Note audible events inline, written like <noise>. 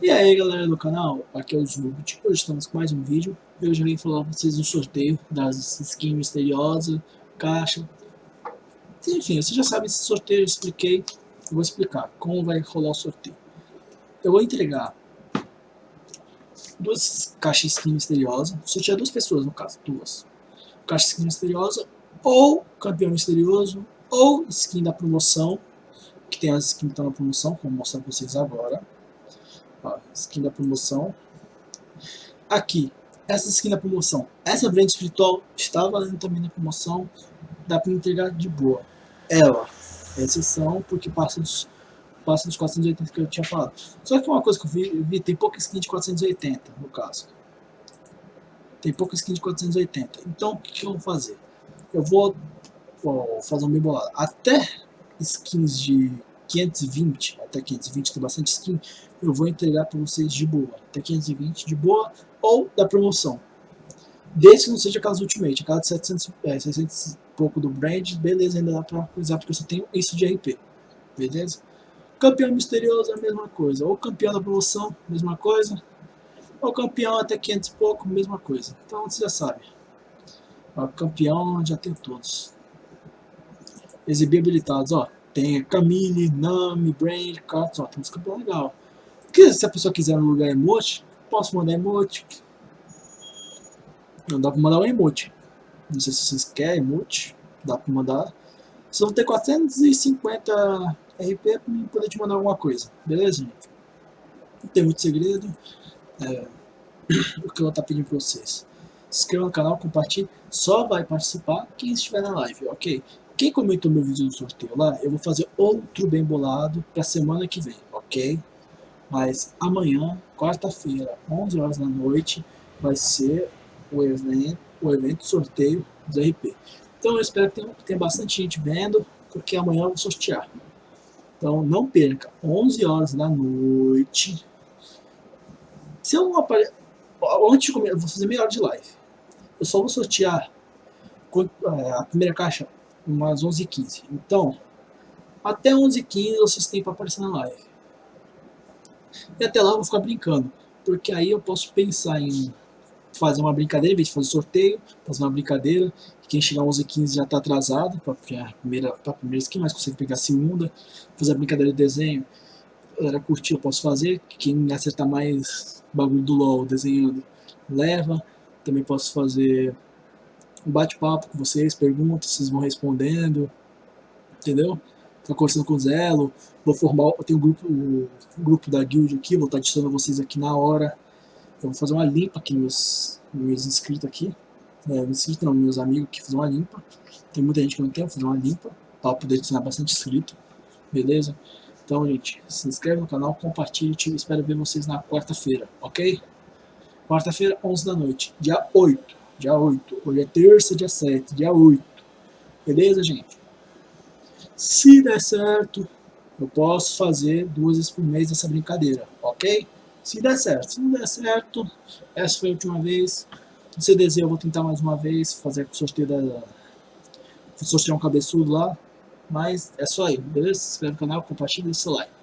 E aí galera do canal, aqui é o Zubit, hoje estamos com mais um vídeo. Eu já vim falar pra vocês do sorteio das skins misteriosas, caixa. Enfim, você já sabe esse sorteio, eu expliquei. Eu vou explicar como vai rolar o sorteio. Eu vou entregar duas caixas skin misteriosa Sortear duas pessoas no caso, duas. Caixa skin misteriosa ou campeão misterioso ou skin da promoção que tem as skins que estão na promoção, como vou mostrar para vocês agora. Skin da promoção. Aqui, essa skin da promoção. Essa brand espiritual está valendo também na promoção. Dá para entregar de boa. Ela, é exceção, porque passa dos, passa dos 480 que eu tinha falado. Só que uma coisa que eu vi, eu vi tem pouca skin de 480, no caso. Tem pouca skin de 480. Então, o que, que eu vou fazer? Eu vou, vou fazer um bem bolado. Até skins de 520, até 520 tem bastante skin, eu vou entregar para vocês de boa, até 520 de boa, ou da promoção. Desde que não seja aquelas Ultimate, aquelas de 700, é, 600 e pouco do brand, beleza, ainda dá para usar porque eu só tenho isso de RP, beleza? Campeão misterioso é a mesma coisa, ou campeão da promoção, mesma coisa, ou campeão até 500 e pouco, mesma coisa. Então você já sabe. O campeão já tem todos exibir habilitados, ó. Tem Camille, Nami, Brand, Katsu, ó, tem uns campeões legal. Se a pessoa quiser no lugar emote, posso mandar emote. Não dá pra mandar um emote. Não sei se vocês querem emote, dá pra mandar. Vocês vão ter 450 RP pra poder te mandar alguma coisa, beleza, gente? Não tem muito segredo. É, <clears throat> o que eu vou estar pedindo pra vocês. Se inscreva no canal, compartilhe. Só vai participar quem estiver na live, ok? Quem comentou meu vídeo do sorteio lá, eu vou fazer outro bem bolado para semana que vem, ok? Mas amanhã, quarta-feira, 11 horas da noite, vai ser o evento, o evento sorteio do RP. Então eu espero que tenha, tenha bastante gente vendo, porque amanhã eu vou sortear. Então não perca, 11 horas da noite. Se eu não aparecer... Antes de comer, eu vou fazer meia hora de live. Eu só vou sortear é, a primeira caixa umas 11h15. Então, até 11h15 vocês têm para aparecer na live. E até lá eu vou ficar brincando, porque aí eu posso pensar em fazer uma brincadeira, em vez de fazer sorteio, fazer uma brincadeira, quem chegar 11h15 já está atrasado, para a primeira, pra primeira skin, mas consegue pegar a segunda, fazer a brincadeira de desenho, galera curtir eu posso fazer, quem acertar mais bagulho do LoL desenhando, leva, também posso fazer um bate-papo com vocês, perguntas, vocês vão respondendo, entendeu? Tá conversando com o Zelo, vou formar, eu tenho um grupo, um grupo da guild aqui, vou estar adicionando vocês aqui na hora. Eu vou fazer uma limpa aqui nos meus inscritos aqui, é, inscritos não, meus amigos aqui, fazer uma limpa. Tem muita gente que não tem, vou fazer uma limpa, para poder adicionar bastante inscrito, beleza? Então, gente, se inscreve no canal, compartilhe espero ver vocês na quarta-feira, ok? Quarta-feira, 11 da noite, dia 8 dia 8. Hoje é terça, dia 7, dia 8. Beleza, gente? Se der certo, eu posso fazer duas vezes por mês essa brincadeira, ok? Se der certo. Se não der certo, essa foi a última vez. Se deseja, eu vou tentar mais uma vez, fazer sorteio da... Sortear um cabeçudo lá. Mas é só aí, beleza? Se inscreve no canal, compartilha e deixa o like.